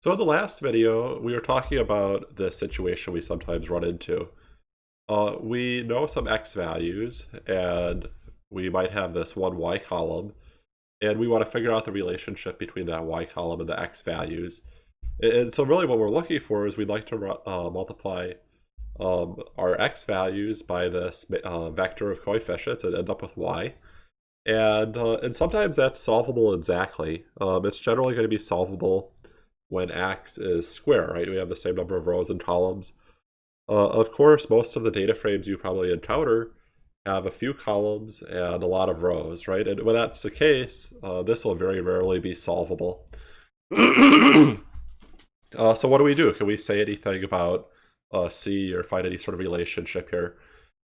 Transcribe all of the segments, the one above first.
So in the last video, we were talking about the situation we sometimes run into. Uh, we know some x values, and we might have this one y column, and we want to figure out the relationship between that y column and the x values. And so really what we're looking for is we'd like to uh, multiply um, our x values by this uh, vector of coefficients and end up with y. And, uh, and sometimes that's solvable exactly. Um, it's generally going to be solvable when x is square, right? We have the same number of rows and columns. Uh, of course, most of the data frames you probably encounter have a few columns and a lot of rows, right? And when that's the case, uh, this will very rarely be solvable. uh, so what do we do? Can we say anything about uh, C or find any sort of relationship here?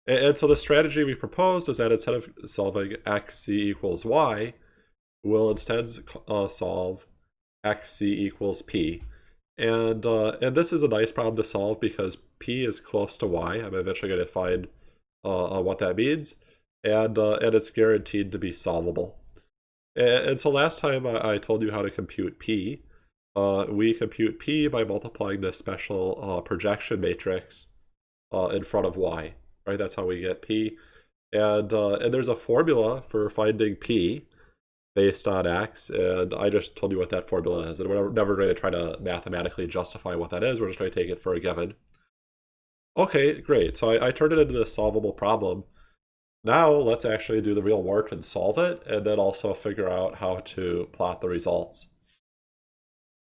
And, and so the strategy we proposed is that instead of solving x, c equals y, we'll instead uh, solve xc equals p. And, uh, and this is a nice problem to solve because p is close to y. I'm eventually going to find uh, what that means. And, uh, and it's guaranteed to be solvable. And, and so last time I, I, told you how to compute p. Uh, we compute p by multiplying this special uh, projection matrix uh, in front of y. Right, that's how we get p. And, and there's a formula for finding p based on x, and I just told you what that formula is, and we're never going to try to mathematically justify what that is, we're just going to take it for a given. Okay, great, so I, I turned it into this solvable problem. Now let's actually do the real work and solve it, and then also figure out how to plot the results.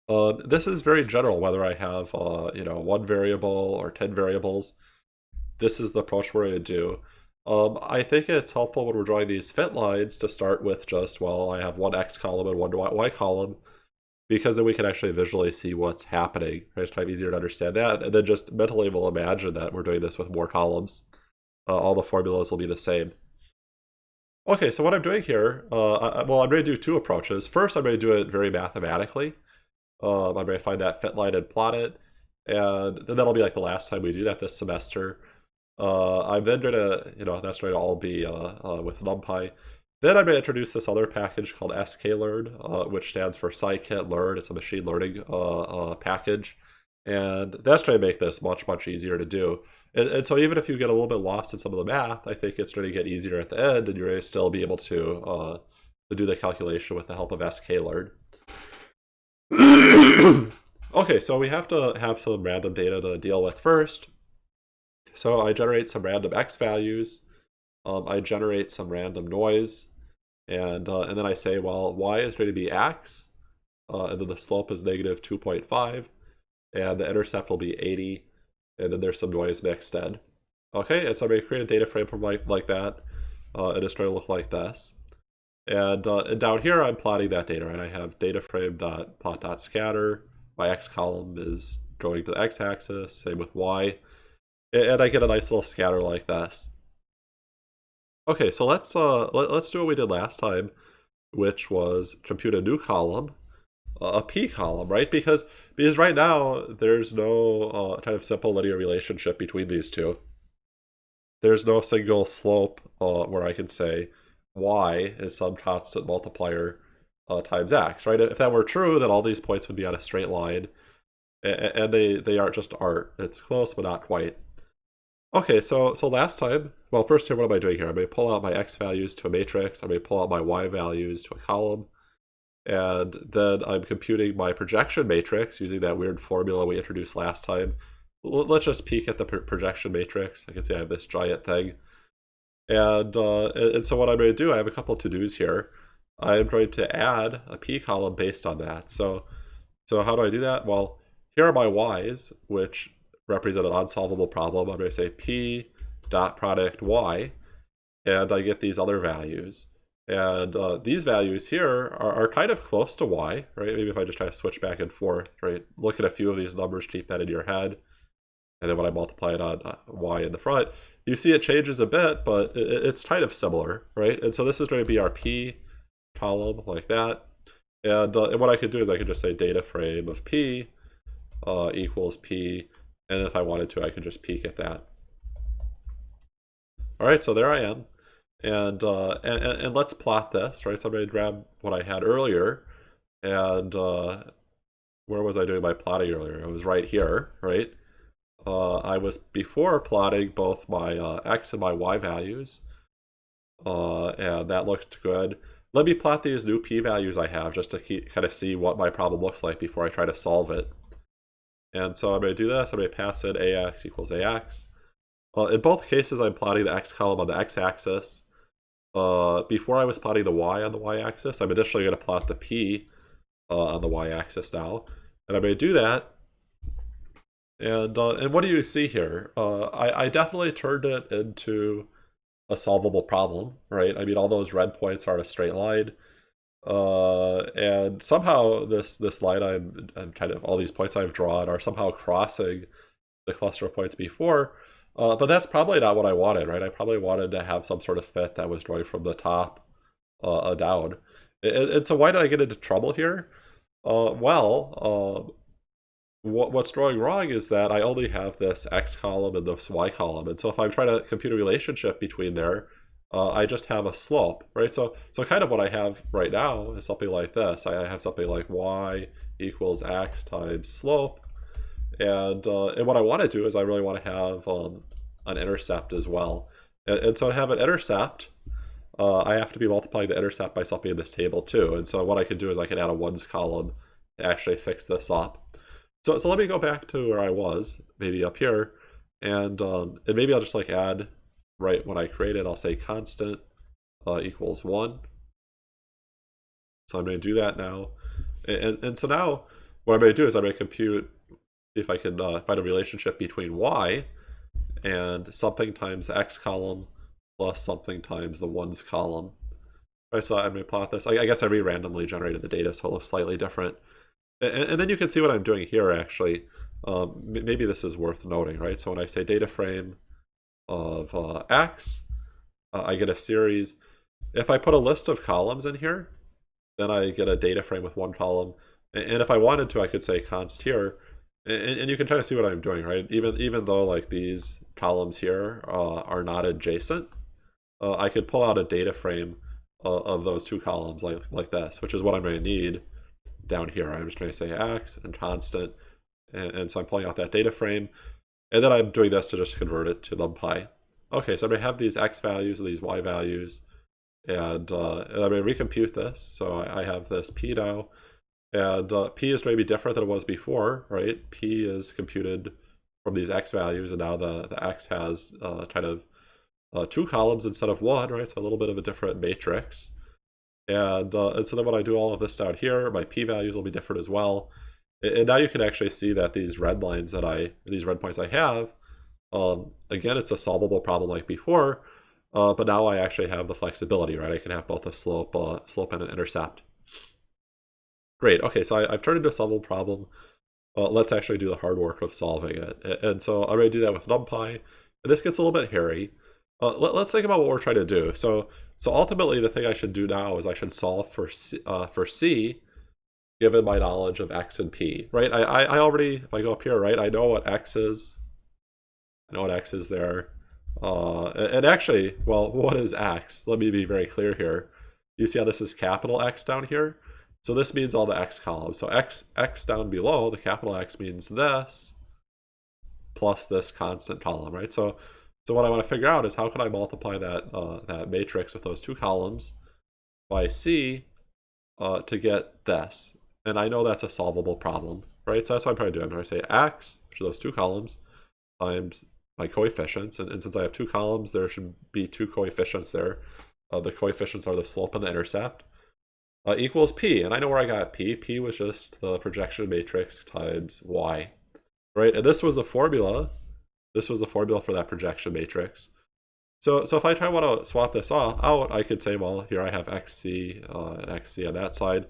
Uh, this is very general, whether I have, uh, you know, one variable or 10 variables. This is the approach we're going to do. Um, I think it's helpful when we're drawing these fit lines to start with just, well, I have one x column and one y column, because then we can actually visually see what's happening. Right? It's kind of easier to understand that. And then just mentally we'll imagine that we're doing this with more columns. Uh, all the formulas will be the same. Okay, so what I'm doing here, uh, I, well, I'm going to do two approaches. First, I'm going to do it very mathematically. Um, I'm going to find that fit line and plot it. And then that'll be like the last time we do that this semester. Uh, I'm then going to, you know, that's going to all be uh, uh, with NumPy. Then I'm going to introduce this other package called sklearn, uh, which stands for scikit-learn. It's a machine learning uh, package. And that's going to make this much, much easier to do. And, and, so even if you get a little bit lost in some of the math, I think it's going to get easier at the end, and you're going to still be able to, uh, to do the calculation with the help of sklearn. okay, so we have to have some random data to deal with first. So I generate some random x values. Um, I generate some random noise. And, uh, and then I say, well, y is going to be x. Uh, and then the slope is negative 2.5. And the intercept will be 80. And then there's some noise mixed in. Okay, and so I'm going to create a data frame from like, like that. Uh, and it's going to look like this. And, uh, and down here, I'm plotting that data, and I have data frame.plot.scatter. My x column is going to the x-axis, same with y and I get a nice little scatter like this. Okay, so let's uh let, us do what we did last time, which was compute a new column, a p column, right? Because because right now there's no uh, kind of simple linear relationship between these two. There's no single slope uh, where I can say y is some constant multiplier uh, times x, right? If that were true, then all these points would be on a straight line, and they they aren't just art. It's close, but not quite. Okay, so so last time, well, first here, what am I doing here? Going to pull out my x values to a matrix. Going to pull out my y values to a column. And then I'm computing my projection matrix using that weird formula we introduced last time. Let's just peek at the projection matrix. I can see I have this giant thing. And, uh, and so what I'm going to do, I have a couple to-dos here. I'm going to add a p column based on that. So, so how do I do that? Well, here are my y's, which represent an unsolvable problem, I'm going to say p dot product y, and I get these other values. And uh, these values here are, are kind of close to y, right? Maybe if I just try to switch back and forth, right? Look at a few of these numbers, keep that in your head. And then when I multiply it on uh, y in the front, you see it changes a bit, but it, it's kind of similar, right? And so this is going to be our p column like that. And, uh, and what I could do is I could just say data frame of p uh, equals p and if I wanted to, I could just peek at that. All right, so there I am. And, uh, and, and let's plot this, right? So I'm going to grab what I had earlier and, uh, where was I doing my plotting earlier? It was right here, right? Uh, I was before plotting both my uh, x and my y values, uh, and that looked good. Let me plot these new p-values I have just to keep, kind of see what my problem looks like before I try to solve it. And so I'm going to do this. I'm going to pass in ax equals ax. Uh, in both cases, I'm plotting the x column on the x-axis. Uh, before I was plotting the y on the y-axis, I'm additionally going to plot the p uh, on the y-axis now. And I'm going to do that. And uh, and what do you see here? Uh, I, I definitely turned it into a solvable problem, right? I mean, all those red points are a straight line. Uh, and somehow this this line I'm, I'm kind of, all these points I've drawn are somehow crossing the cluster of points before. Uh, but that's probably not what I wanted, right? I probably wanted to have some sort of fit that was drawing from the top uh, down. And, and, so why did I get into trouble here? Uh, well, uh, what, what's drawing wrong is that I only have this x column and this y column. And so if I'm trying to compute a relationship between there, uh, I just have a slope, right? So, so kind of what I have right now is something like this. I have something like y equals x times slope. And, uh, and what I want to do is I really want to have um, an intercept as well. And, and, so to have an intercept, uh, I have to be multiplying the intercept by something in this table too. And so what I can do is I can add a ones column to actually fix this up. So, so let me go back to where I was, maybe up here, and um, and maybe I'll just like add, right when I create it, I'll say constant uh, equals 1. So I'm going to do that now. And, and so now what I'm going to do is I'm going to compute if I can uh, find a relationship between y and something times the x column plus something times the ones column. Right, so I'm going to plot this. I, I guess I re-randomly generated the data, so it looks slightly different. And, and then you can see what I'm doing here, actually. Um, maybe this is worth noting, right? So when I say data frame of uh, X, uh, I get a series. If I put a list of columns in here, then I get a data frame with one column. And if I wanted to, I could say const here, and, and you can try to see what I'm doing, right? Even even though like these columns here uh, are not adjacent, uh, I could pull out a data frame uh, of those two columns like like this, which is what I'm going to need down here. I'm just trying to say x and constant. And, and, so I'm pulling out that data frame. And then I'm doing this to just convert it to NumPy. Okay, so I'm going to have these x values and these y values. And, uh, and I'm going to recompute this. So I, I have this p now. And uh, p is going to be different than it was before, right? p is computed from these x values. And now the, the x has uh, kind of uh, two columns instead of one, right? So a little bit of a different matrix. And, uh, and so then when I do all of this down here, my p-values will be different as well. And now you can actually see that these red lines that I, these red points I have, um, again, it's a solvable problem like before, uh, but now I actually have the flexibility, right? I can have both a slope, uh, slope and an intercept. Great, okay, so I, have turned into a solvable problem. Uh, let's actually do the hard work of solving it. And so I'm going to do that with NumPy. And this gets a little bit hairy. Uh, let, us think about what we're trying to do. So, so ultimately, the thing I should do now is I should solve for C, uh, for C, given my knowledge of x and p. Right? I, I, I already, if I go up here, right, I know what x is. I know what x is there. Uh, and actually, well, what is x? Let me be very clear here. You see how this is capital X down here? So this means all the x columns. So x, x down below, the capital X means this, plus this constant column, right? So so what I want to figure out is how can I multiply that, uh, that matrix with those two columns by C uh, to get this. And I know that's a solvable problem, right? So that's what I'm trying to do. I'm to say x, which are those two columns, times my coefficients. And, and since I have two columns, there should be two coefficients there. Uh, the coefficients are the slope and the intercept. Uh, equals p. And I know where I got p. p was just the projection matrix times y, right? And this was a formula this was the formula for that projection matrix. So, so if I try to want to swap this out, I could say, well, here I have xc uh, and xc on that side.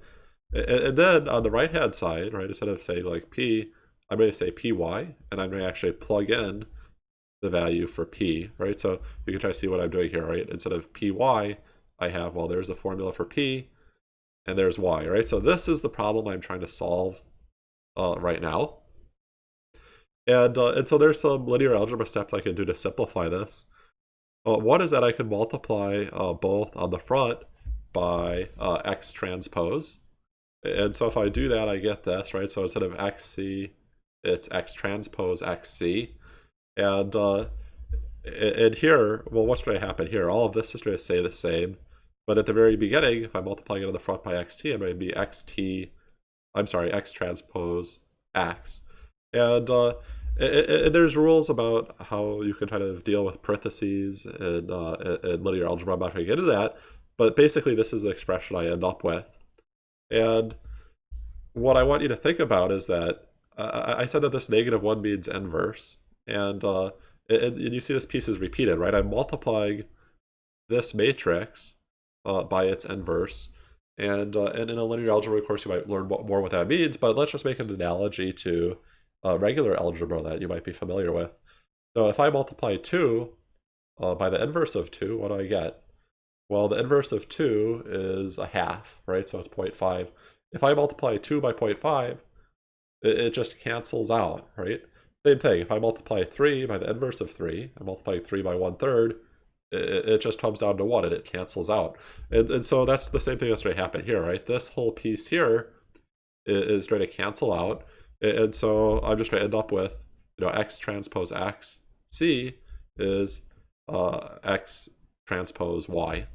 And, then on the right-hand side, right, instead of saying like p, I'm going to say py, and I'm going to actually plug in the value for p, right? So you can try to see what I'm doing here, right? Instead of py, I have, well, there's the formula for p, and there's y, right? So this is the problem I'm trying to solve uh, right now. And, uh, and so there's some linear algebra steps I can do to simplify this. Uh, one is that I can multiply uh, both on the front by uh, x transpose. And so if I do that, I get this, right? So instead of xc, it's x transpose xc. And, uh, and here, well, what's going to happen here? All of this is going to stay the same. But at the very beginning, if I'm multiplying it on the front by xt, I'm going to be xt, I'm sorry, x transpose x. And, uh, there's rules about how you can kind of deal with parentheses and, uh, and linear algebra. I'm not going to get into that. But basically, this is the expression I end up with. And what I want you to think about is that uh, I said that this negative 1 means inverse. And, uh, and, and you see this piece is repeated, right? I'm multiplying this matrix uh, by its inverse. And, uh, and in a linear algebra course, you might learn more what that means, but let's just make an analogy to uh, regular algebra that you might be familiar with. So if I multiply 2 uh, by the inverse of 2, what do I get? Well, the inverse of 2 is a half, right? So it's 0.5. If I multiply 2 by 0.5, it, it just cancels out, right? Same thing, if I multiply 3 by the inverse of 3, I multiply 3 by 1 third, it, it just comes down to 1 and it cancels out. And, and so that's the same thing that's going to happen here, right? This whole piece here is, going to cancel out. And so I'm just going to end up with, you know, x transpose x, c is uh, x transpose y.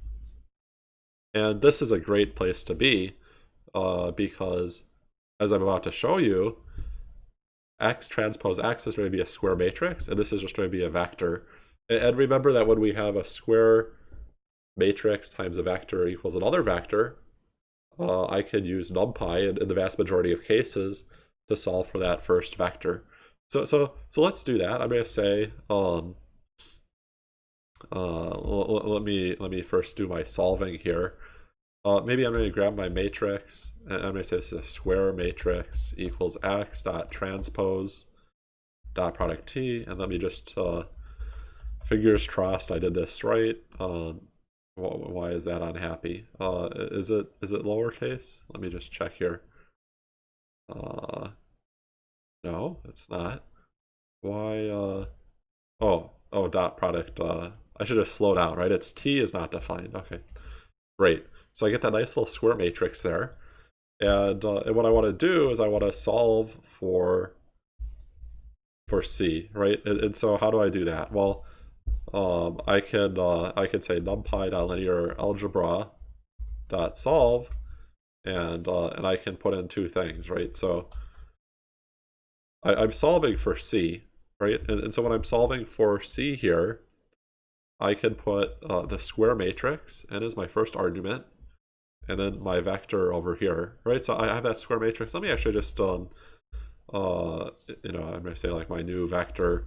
And this is a great place to be uh, because, as I'm about to show you, x transpose x is going to be a square matrix, and this is just going to be a vector. And remember that when we have a square matrix times a vector equals another vector, uh, I can use NumPy in, in, the vast majority of cases to solve for that first vector. So, so, so let's do that. I'm going to say, um, uh, let me let me first do my solving here. Uh, maybe I'm going to grab my matrix, and I'm going to say this is a square matrix equals x dot transpose dot product t, and let me just uh, fingers crossed I did this right. Um, why is that unhappy? Uh, is it is it lowercase? Let me just check here. Uh, no, it's not. Why? Uh, oh, oh, dot product. Uh, I should just slow down, right? It's t is not defined. Okay, great. So I get that nice little square matrix there. And, uh, and what I want to do is I want to solve for for C, right? And, and, so how do I do that? Well, um, I can uh, I can say numpy.linear algebra dot solve, and uh, and I can put in two things, right? So I, am solving for C, right? And, and, so when I'm solving for C here, I can put uh, the square matrix in as my first argument, and then my vector over here, right? So I have that square matrix. Let me actually just, um, uh, you know, I'm going to say like my new vector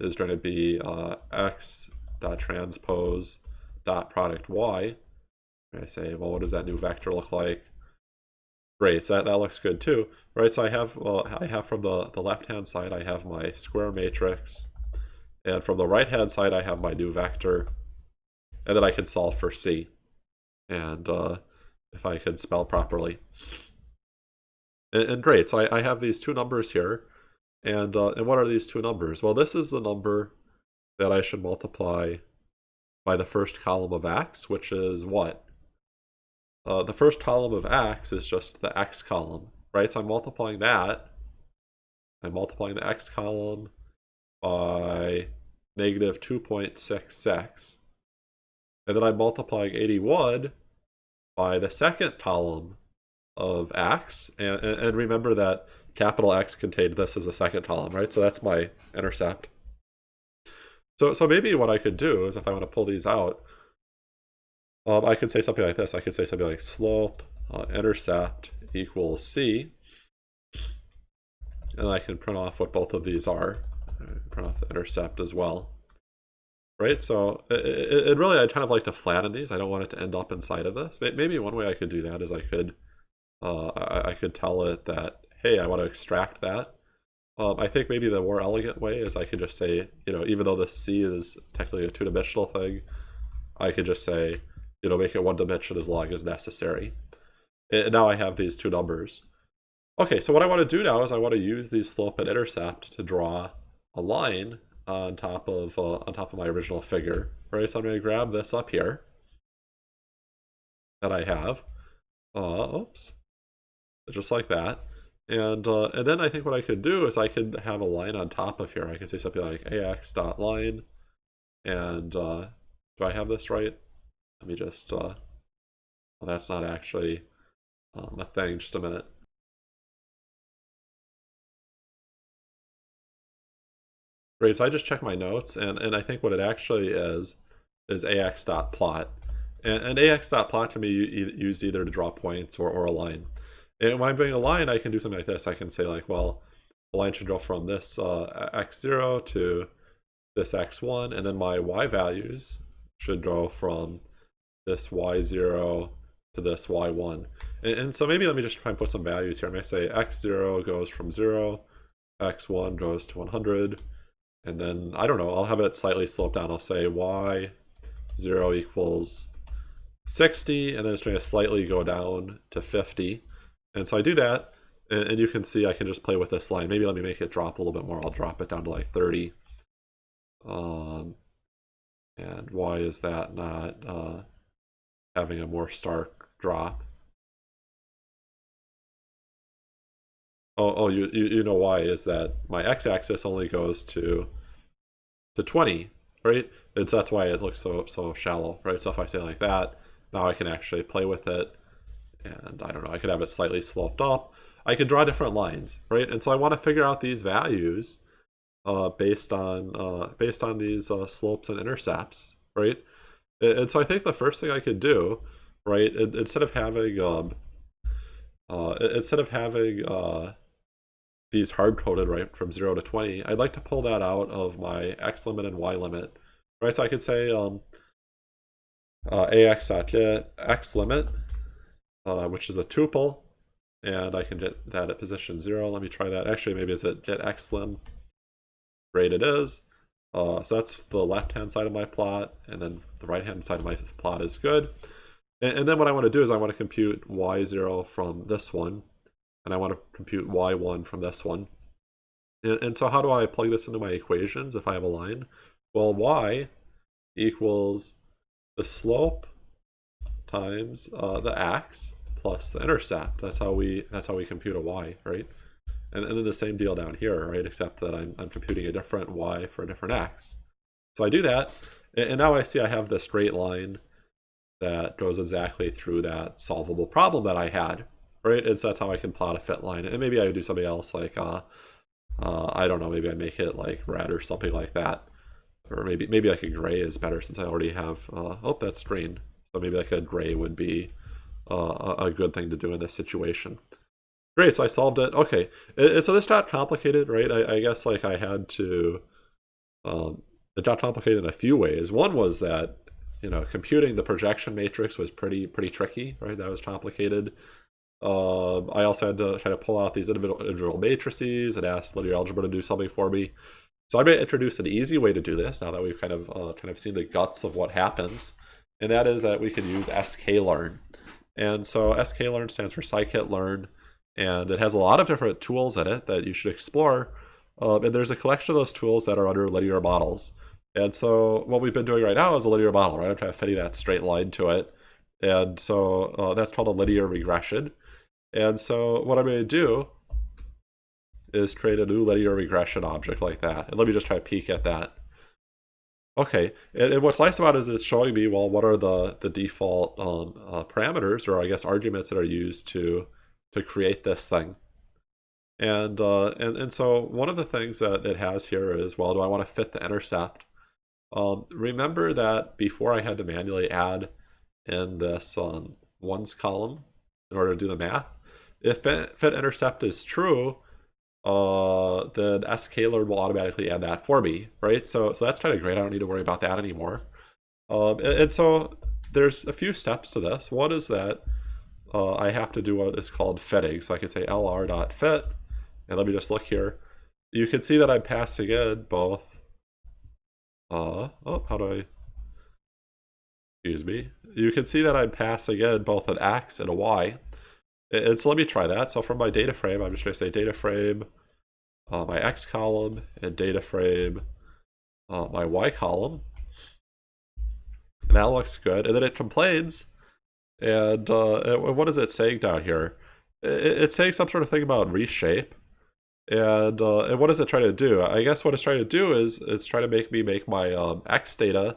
is going to be uh, x dot transpose dot product y. I say, well, what does that new vector look like? Great, so that, that looks good too, right? So I have, well, I have from the, the left-hand side, I have my square matrix, and from the right-hand side, I have my new vector, and then I can solve for C. And uh, if I can spell properly. And, and great, so I, I, have these two numbers here. And, uh, and what are these two numbers? Well, this is the number that I should multiply by the first column of x, which is what? Uh, the first column of x is just the x column, right? So I'm multiplying that. I'm multiplying the x column by negative 2.66. And then I'm multiplying 81 by the second column of x. And, and remember that capital X contained this as a second column, right? So that's my intercept. So, so maybe what I could do is if I want to pull these out, um, I could say something like this. I could say something like slope uh, intercept equals c. And I can print off what both of these are. Print off the intercept as well right? So it, it, really, I'd kind of like to flatten these. I don't want it to end up inside of this. Maybe one way I could do that is I could, uh, I, I could tell it that, hey, I want to extract that. Um, I think maybe the more elegant way is I could just say, you know, even though the C is technically a two-dimensional thing, I could just say, you know, make it one dimension as long as necessary. And now I have these two numbers. Okay, so what I want to do now is I want to use these slope and intercept to draw a line on top of uh, on top of my original figure, right? So I'm going to grab this up here that I have. Uh, oops. just like that. And uh, and then I think what I could do is I could have a line on top of here. I could say something like ax dot line, and uh, do I have this right? Let me just. Uh, well, that's not actually um, a thing. Just a minute. Right, so I just check my notes, and, and I think what it actually is, is ax.plot. And, and ax.plot can be used either to draw points or, or a line. And when I'm doing a line, I can do something like this. I can say like, well, the line should go from this uh, x0 to this x1, and then my y values should go from this y0 to this y1. And, and, so maybe let me just try and put some values here. I may say x0 goes from 0, x1 goes to 100, and then, I don't know, I'll have it slightly sloped down. I'll say y0 equals 60, and then it's going to slightly go down to 50. And so I do that, and, and, you can see I can just play with this line. Maybe let me make it drop a little bit more. I'll drop it down to like 30. Um, and why is that not uh, having a more stark drop? Oh, oh, you, you, you know why is that my x-axis only goes to to 20, right? It's that's why it looks so so shallow, right? So if I say like that, now I can actually play with it and I don't know, I could have it slightly sloped up. I could draw different lines, right? And so I want to figure out these values uh, based on uh, based on these uh, slopes and intercepts, right? And so I think the first thing I could do, right, instead of having um, uh, instead of having uh, these hard-coded right from 0 to 20, I'd like to pull that out of my x limit and y limit, right? So I could say um, uh, ax at x limit uh, which is a tuple, and I can get that at position zero. Let me try that. Actually, maybe is it get xlim? Great, it is. Uh, so that's the left-hand side of my plot, and then the right-hand side of my plot is good. And, and, then what I want to do is I want to compute y0 from this one, and I want to compute y1 from this one. And, and so how do I plug this into my equations if I have a line? Well, y equals the slope times uh, the x plus the intercept. That's how we that's how we compute a y, right? And, and then the same deal down here, right? Except that I'm, I'm computing a different y for a different x. So I do that, and, and now I see I have the straight line that goes exactly through that solvable problem that I had, right? And so that's how I can plot a fit line. And maybe I would do something else like, uh, uh, I don't know, maybe I make it like red or something like that. Or maybe maybe like a gray is better since I already have, uh, oh, that's green. So maybe like a gray would be uh, a good thing to do in this situation. Great, so I solved it. Okay, so this got complicated, right? I, I, guess like I had to, um, it got complicated in a few ways. One was that, you know, computing the projection matrix was pretty pretty tricky, right? That was complicated. Um, I also had to try to pull out these individual, matrices and ask linear algebra to do something for me. So I'm going to introduce an easy way to do this now that we've kind of uh, kind of seen the guts of what happens and that is that we can use sklearn. And so sklearn stands for scikit-learn, and it has a lot of different tools in it that you should explore. Um, and there's a collection of those tools that are under linear models. And so what we've been doing right now is a linear model, right? I'm trying to fit that straight line to it. And so uh, that's called a linear regression. And so what I'm going to do is create a new linear regression object like that. And let me just try to peek at that. Okay, and, and, what's nice about it is it's showing me, well, what are the, the default um, uh, parameters, or I guess arguments that are used to to create this thing. And, uh, and, and so one of the things that it has here is, well, do I want to fit the intercept? Um, remember that before I had to manually add in this um, ones column in order to do the math. If fit intercept is true, uh, then sklearn will automatically add that for me, right? So, so that's kind of great. I don't need to worry about that anymore. Um, and, and, so there's a few steps to this. One is that uh, I have to do what is called fitting. So I could say lr.fit, and let me just look here. You can see that I'm passing in both, uh, oh, how do I, excuse me. You can see that I'm passing in both an x and a y. And so let me try that. So from my data frame, I'm just going to say data frame, uh, my x column, and data frame, uh, my y column. And that looks good. And then it complains. And uh, what is it saying down here? it's saying some sort of thing about reshape. And, uh, and what is it trying to do? I guess what it's trying to do is it's trying to make me make my um, x data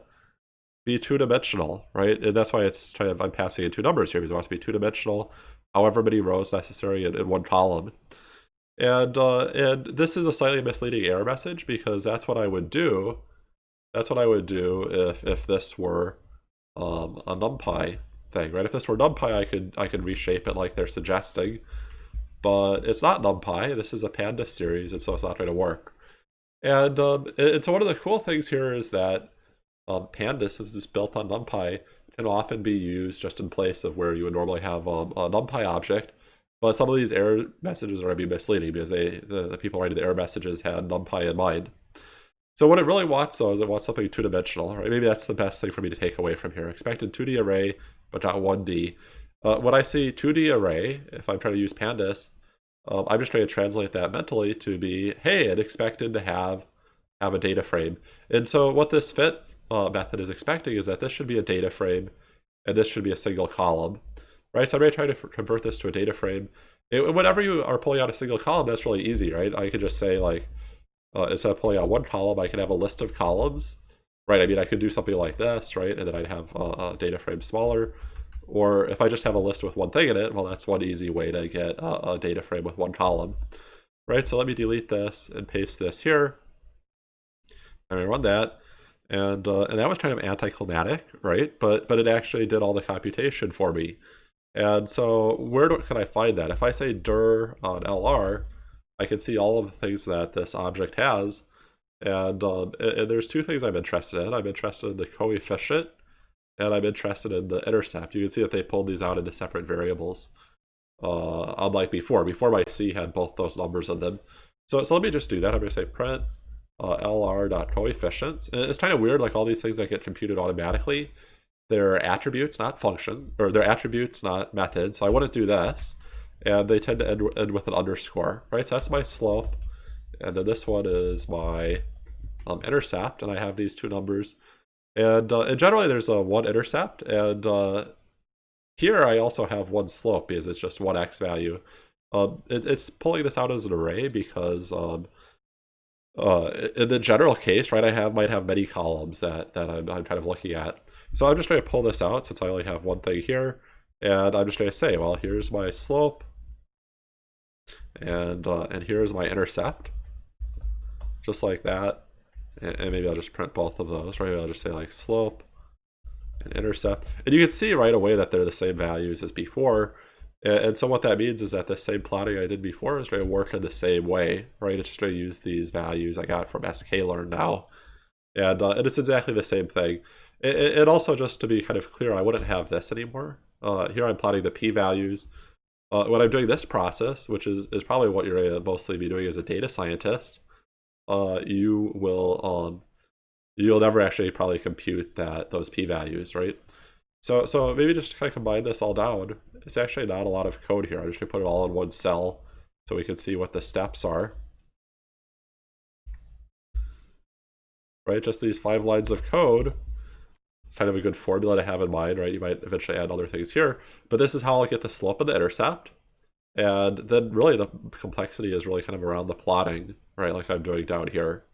be two-dimensional, right? And that's why it's trying to, I'm passing in two numbers here because it wants to be two-dimensional, however many rows necessary in, in one column. And, uh, and this is a slightly misleading error message because that's what I would do. That's what I would do if, if this were um, a NumPy thing, right? If this were NumPy, I could I could reshape it like they're suggesting, but it's not NumPy. This is a Pandas series, and so it's not going to work. And um, and so one of the cool things here is that um, Pandas is built on NumPy can often be used just in place of where you would normally have um, a NumPy object. But some of these error messages are going to be misleading because they the, the people writing the error messages had NumPy in mind. So what it really wants though is it wants something two-dimensional, right? Maybe that's the best thing for me to take away from here. Expected 2D array, but not 1D. Uh, when I see 2D array, if I'm trying to use pandas, um, I'm just trying to translate that mentally to be, hey, it expected to have have a data frame. And so what this fit uh, method is expecting is that this should be a data frame, and this should be a single column, right? So I'm going to try to convert this to a data frame. It, whenever you are pulling out a single column, that's really easy, right? I could just say like, uh, instead of pulling out one column, I could have a list of columns, right? I mean, I could do something like this, right? And then I'd have a, a data frame smaller. Or if I just have a list with one thing in it, well, that's one easy way to get a, a data frame with one column, right? So let me delete this and paste this here. And I run that. And, uh, and that was kind of anticlimactic, right? But, but it actually did all the computation for me. And so where do, can I find that? If I say dir on LR, I can see all of the things that this object has. And, um, and there's two things I'm interested in. I'm interested in the coefficient and I'm interested in the intercept. You can see that they pulled these out into separate variables, uh, unlike before. Before my C had both those numbers in them. So, so let me just do that. I'm going to say print uh, lr.coefficients. And it's kind of weird, like all these things that get computed automatically, they're attributes, not function, or they're attributes, not methods. So I wouldn't do this and they tend to end, end with an underscore, right? So that's my slope, and then this one is my um, intercept, and I have these two numbers. And, uh, and generally there's a one intercept, and uh, here I also have one slope because it's just one x value. Um, it, it's pulling this out as an array because um, uh, in the general case, right, I have might have many columns that, that I'm, I'm kind of looking at. So I'm just going to pull this out since I only have one thing here. And I'm just going to say, well, here's my slope and uh, and here's my intercept just like that and, and, maybe I'll just print both of those right I'll just say like slope and intercept and you can see right away that they're the same values as before and, so what that means is that the same plotting I did before is going to work in the same way right? It's just going to use these values I got from sklearn now. And, uh, and it's exactly the same thing. And also just to be kind of clear I wouldn't have this anymore. Uh, here I'm plotting the p-values uh, when I'm doing this process, which is, is probably what you're going to mostly be doing as a data scientist, uh, you will um, you'll never actually probably compute that those p-values, right? So so maybe just kind of combine this all down. It's actually not a lot of code here. I'm just going to put it all in one cell so we can see what the steps are. Right, just these five lines of code It's kind of a good formula to have in mind, right? You might eventually add other things here, but this is how I'll get the slope and the intercept. And then really the complexity is really kind of around the plotting, right? Like I'm doing down here.